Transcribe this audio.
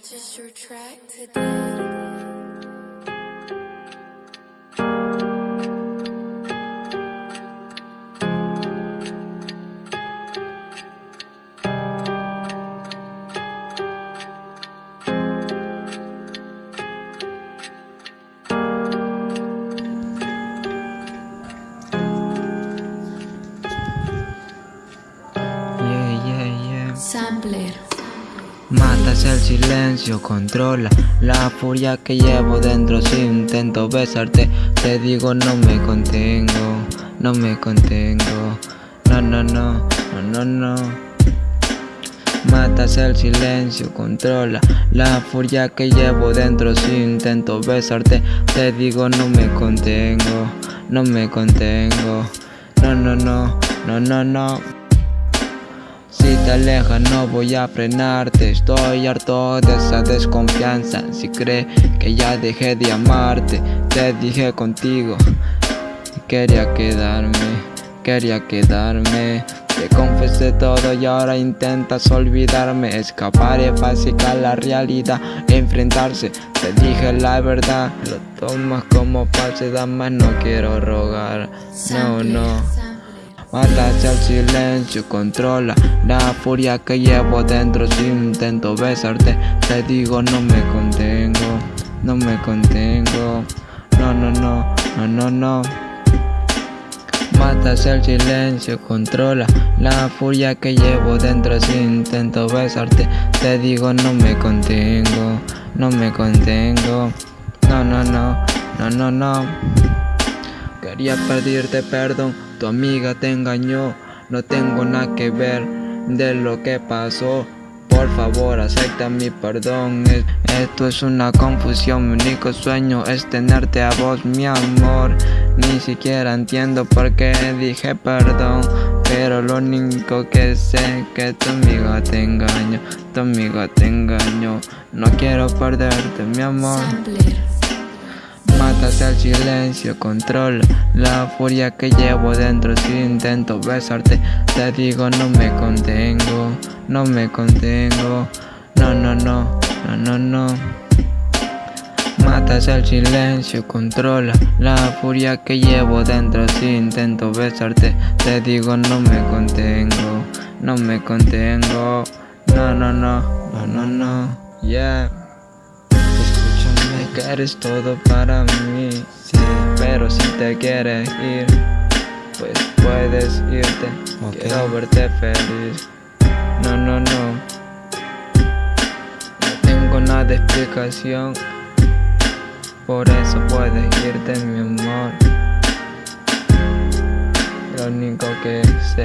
Purchase your track today. Yeah, yeah, yeah. Sampler. Matas el silencio, controla la furia que llevo dentro. Si intento besarte, te digo no me contengo, no me contengo. No, no, no, no, no, no. Matas el silencio, controla la furia que llevo dentro. Si intento besarte, te digo no me contengo, no me contengo. No, no, no, no, no, no si te alejas no voy a frenarte. Estoy harto de esa desconfianza. Si crees que ya dejé de amarte Te dije contigo. Quería quedarme, quería quedarme. Te confesé todo y ahora intentas olvidarme. Escapar es fácil a la realidad Enfrentarse, te dije la verdad Lo tomas como falsedad, más no quiero rogar. No, no Matas el silencio, controla la furia que llevo dentro. Si intento besarte, te digo no me contengo No me contengo No, no, no, no, no, no Matas el silencio, controla la furia que llevo dentro. Si intento besarte, te digo no me contengo No me contengo No, no, no, no, no, no Quería pedirte perdón, tu amiga te engañó. No tengo nada que ver de lo que pasó. Por favor acepta mi perdón. Esto es una confusión, mi único sueño es tenerte a vos mi amor. Ni siquiera entiendo por qué dije perdón. Pero lo único que sé es que tu amiga te engañó. Tu amiga te engañó. No quiero perderte mi amor Matas el silencio, controla la furia que llevo dentro. Si intento besarte, te digo no me contengo, no me contengo No, no, no, no, no, no Matas el silencio, controla la furia que llevo dentro. Si intento besarte, te digo no me contengo, no me contengo No, no, no, no, no, no, yeah que eres todo para mí Sí, pero si te quieres ir Pues puedes irte. Quiero verte feliz. No, no, no. No tengo nada de explicación. Por eso puedes irte mi amor. Lo único que sé